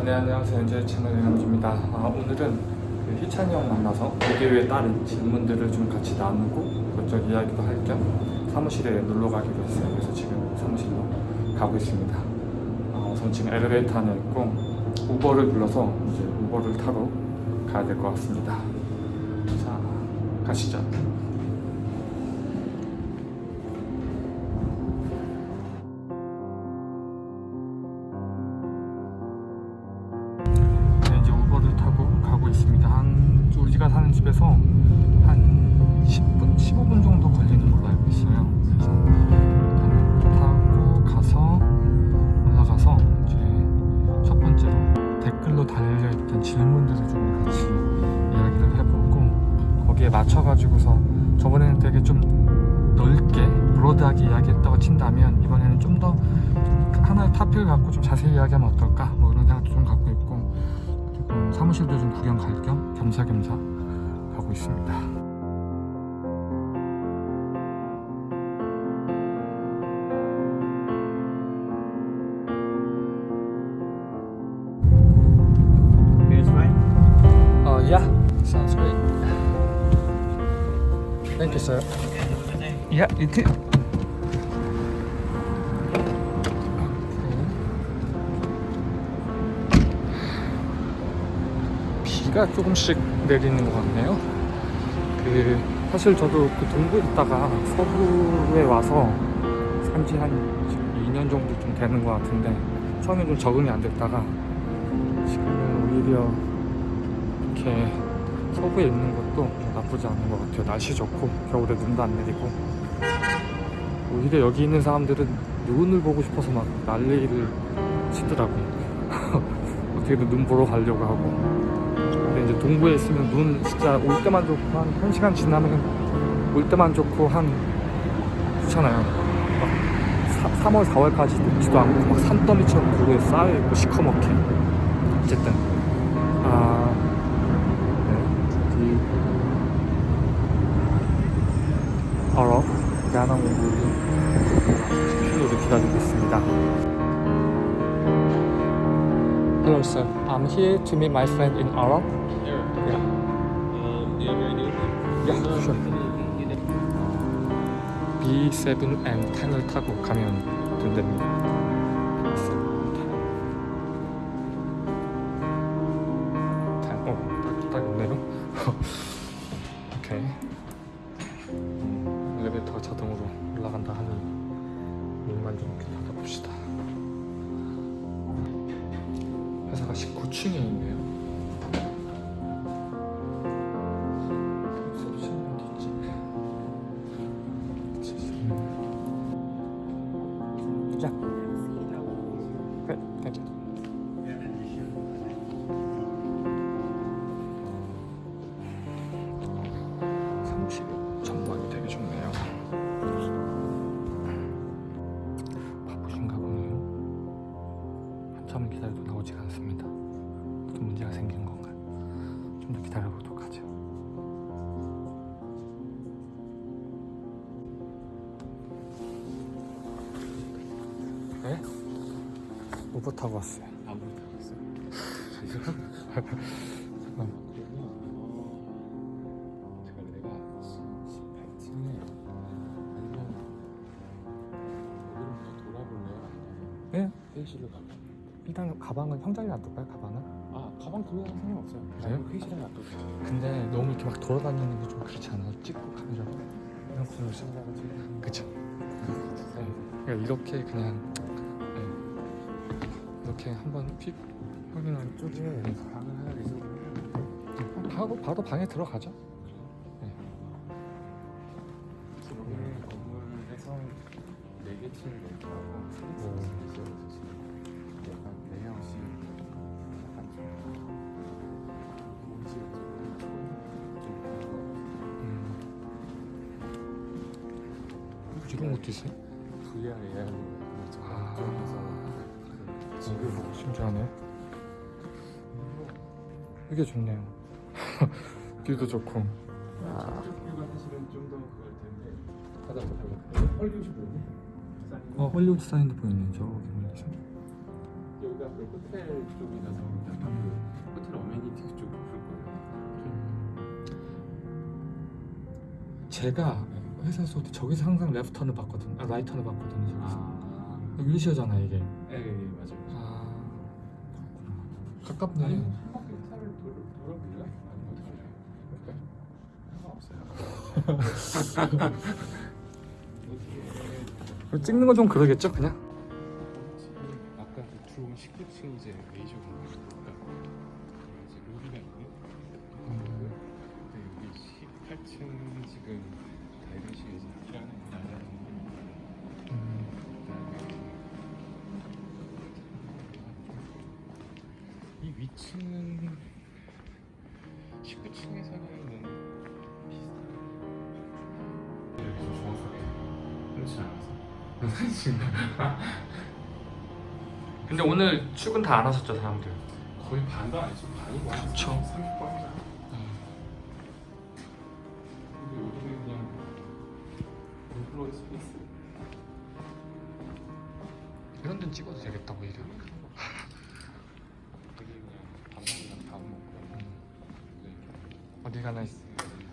아, 네 안녕하세요. 엔젤 채널 영남주입니다. 아, 오늘은 그 희찬이 형 만나서 비디오에 따른 질문들을 좀 같이 나누고 그쪽 이야기도 할 겸 사무실에 놀러 가기로 했어요. 그래서 지금 사무실로 가고 있습니다. 아, 우선 지금 엘리베이터 안에 있고 우버를 불러서 이제 우버를 타러 가야 될 것 같습니다. 자 가시죠 이야기했다고 친다면 이번에는 좀 더 하나의 타픽을 갖고 좀 자세히 이야기하면 어떨까 뭐 이런 생각도 좀 갖고 있고 그리고 사무실도 좀 구경 갈 겸 겸사겸사 가고 있습니다. 어, yeah, sounds great. Thank you, sir. Yeah, you too. 비가 조금씩 내리는 것 같네요. 그 사실 저도 그 동부에 있다가 서부에 와서 산지 한 2년 정도 좀 되는 것 같은데 처음에 좀 적응이 안 됐다가 지금은 오히려 이렇게 서부에 있는 것도 나쁘지 않은 것 같아요. 날씨 좋고 겨울에 눈도 안 내리고 오히려 여기 있는 사람들은 눈을 보고 싶어서 막 난리를 치더라고. 어떻게든 눈 보러 가려고 하고. 근데 이제 동부에 있으면 눈 진짜 올 때만 좋고 한 1시간 지나면 올 때만 좋고 한 좋잖아요. 막 3, 월 4월까지 녹지도 않고 막 산더미처럼 도로에 쌓여있고 시커멓게 어쨌든 아 네, 이 어럽 야나 공부를 큐를 기다리고 있습니다. Hello, sir. I'm here to meet my friend in Europe. Here. Yeah. Um, do you have your ID? Yeah, sure. you did. B7 and 10을 타고 가면 된답니다. 어. 오케이. 음, 엘리베이터가 자동으로 올라간다 하니 문만 좀 이렇게 닫아봅시다. 회사가 19층에 있네요. 리셉션 어 기다려보도록 하죠. 네? 우버 타고 왔어요. 아무리 들었어. 잠깐만. 그러면 어, 제가 내가 18층에 아니면 여기를 더 돌아볼래요? 아니면 네? 일단 가방은 형장에 놔둘까요? 가방은? 아 가방 두면 상관없어요. 그래요? 그냥 회의실에 놔둬도 돼요. 근데 너무 이렇게 막 돌아다니는 게 좀 그렇지 않아요? 찍고 카메라 이런 지금 그쵸? 네. 그러니까 이렇게 그냥 네. 이렇게 한번 픽 확인하는 쪽에 네. 방을 하나 reserve 하고 바로 방에 들어가죠. 기존의 건물에서 4개 층을 하고 오. 있어요. 약간 이런 것도 있어요? VR, AR로 아. 쪽에서 지금 신기하네. 이게 좋네요. 뷰도 좋고. 좀 달라. 헐리우드? 어 사인도 보이네 저기 멀리서. 여기가 그 호텔 쪽이라서 약간 그 호텔 어메니티 그쪽 볼 거예요. 제가 회사에서 저기서 항상 레프턴을 봤거든 아 라이턴을 봤거든요 저기서 아, 윌시어잖아 이게 네, 네 맞아요. 아 그렇구나 가깝네 아니 한 바퀴 차를 돌 돌아볼래? 아니 어떻게 할까요? 상관없어요. 찍는 건 좀 그러겠죠 그냥 아까 그 들어온 19층 이제 로비가 있는 음. 근데 여기 18층 지금 다 음. 이 위치는 19층에서는 비슷한 이렇게 좀 정확하게 그렇지 않아서 근데 오늘 출근 다 안 하셨죠 사람들 거의 반도 아니지 반이 와 그쵸. 30번이나 근 인플루언서 스페이스 이런 데는 찍어도 되겠다 오히려 되게 그냥 밥먹이랑 밥 먹고. 네. 어디 가나 있-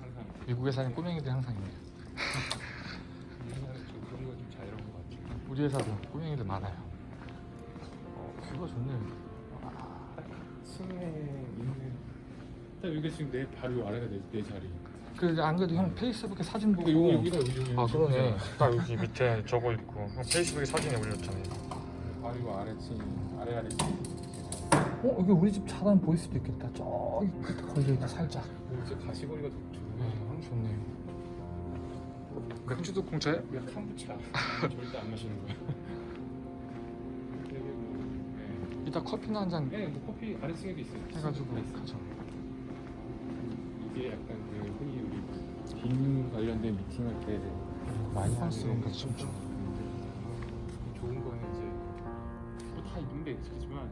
항상. 미국에 사는 꼬맹이들이 항상 있네 우리나라 좀 그런 거좀 자유로운 것 같아요. 우리 회사도 꼬맹이들 많아요. 어 그거 좋네 층에 있는 딱 여기가 지금 내 바로 요 아래가 내, 내 자리 그안 그래도 형 페이스북에 사진 보고 여기 여기다 여기 여기 아 그러네. 딱 여기 밑에 저거 있고. 형 페이스북에 사진에 올렸잖아요. 바로 요 아래층 아래 아래층. 어 여기 우리 집 차단 보일 수도 있겠다. 저기 끝에 걸려있다 살짝. 오, 이제 가시거리가 좀 네. 좋네. 맥주도 공짜예요? 야 캄부차 절대 안 마시는 거야. 뭐, 이따 커피나 한잔 네. 네, 뭐 커피 아래층에도 있어요. 해가지고 네, 있어요. 가죠 이게 약간 그 흔히 빔 관련된 미팅할 때 많이 conference room 좀. 좋은 거는 이제 뭐다 있는데 익숙하지만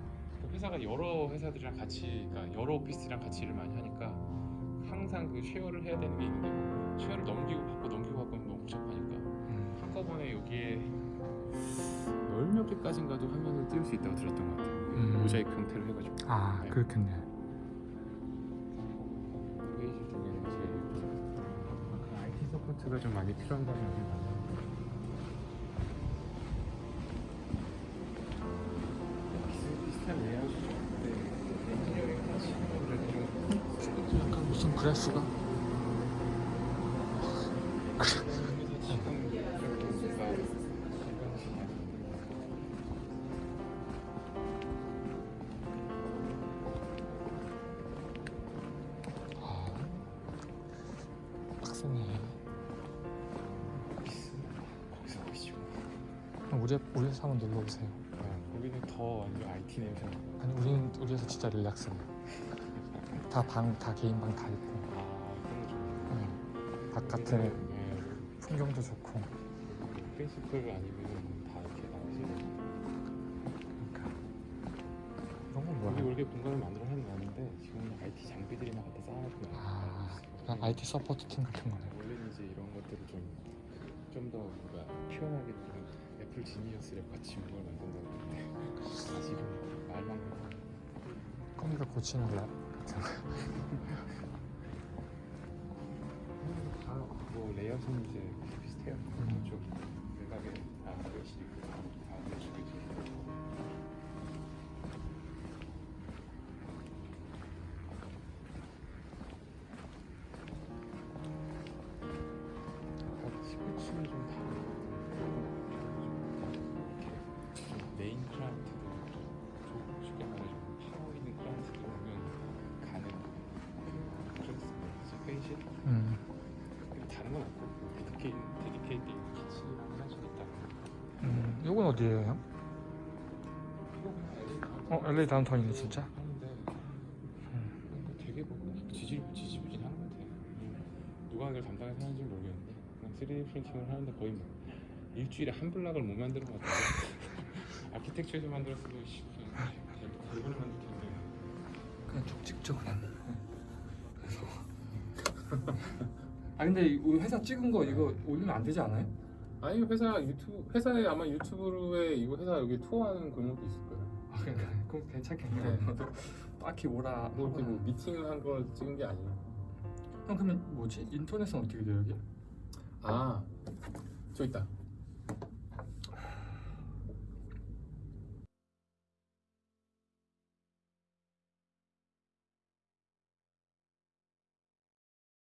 회사가 여러 회사들이랑 같이 그러니까 여러 오피스랑 같이 일을 많이 하니까 항상 그 share를 해야 되는 게 있는데 share를 넘기고 받고 넘기고 받고 너무 복잡하니까 음. 한꺼번에 여기에 열몇 개까지인가도 화면을 띄울 수 있다고 들었던 것 같아요 음. 모자이크 형태로 해가지고 아 네. 그렇겠네 support가 좀 많이 필요한 과정이 많아요. 비슷한 레이아웃이죠. 근데 엔지니어링 하시는 분들은 좀 약간 무슨 그래프가 일반식 많이 우리 우리 회사 한번 놀러 오세요 거기는 더 완전 IT 냄새. 아니 우리는 우리 회사 진짜 relax해 다방 다 개인 방 다 있고 아 그런 거 좋아요. 응. 바깥에 네. 풍경도 좋고 principal 아니면 다 이렇게 나오지. 그러니까 이런 건 우리 뭐야 원래 공간을 만들어 해놨는데 지금은 IT 장비들이나 갖다 쌓아놓고 아 그냥 IT support 팀 같은 거네 원래는 이제 이런 것들을 좀좀더 뭔가 표현하게 좀 Apple Genius를 같이 뭔가 만든다고 했는데 아직은 말만 꺼니가 고치는 lab 같은 거 다뭐 레이아웃은 이제 비슷해요. 음. 좀 외곽에 다 있고 건 없고 데디케이 데디케이트 키치랑 할수 있다. 음. 이건 어디예요 형? 어 LA 다운타운이네 진짜 하는데 음. 되게 뭐 지지 지지부진한 것 같아. 누가 이걸 담당해서 하는지 는 모르겠는데 그냥 3D 프린팅을 하는데 거의 뭐 일주일에 한 블락을 못 만드는 것 같아. 아키텍처에서 만들었어도 대본을 만들 텐데. 그냥 쭉 찍죠 그냥 아 근데 이 회사 찍은 거 이거 올리면 안 되지 않아요? 아니 회사 유튜브 회사에 아마 유튜브에 이거 회사 여기 투어하는 공목도 있을 거예요. 그러니까 그럼 괜찮겠네. 저도 딱히 오라. 뭐 이렇게 뭐 하거나. 미팅을 한 걸 찍은 게 아니에요. 형 그러면 뭐지? 인터넷은 어떻게 돼요 여기? 아, 저 있다.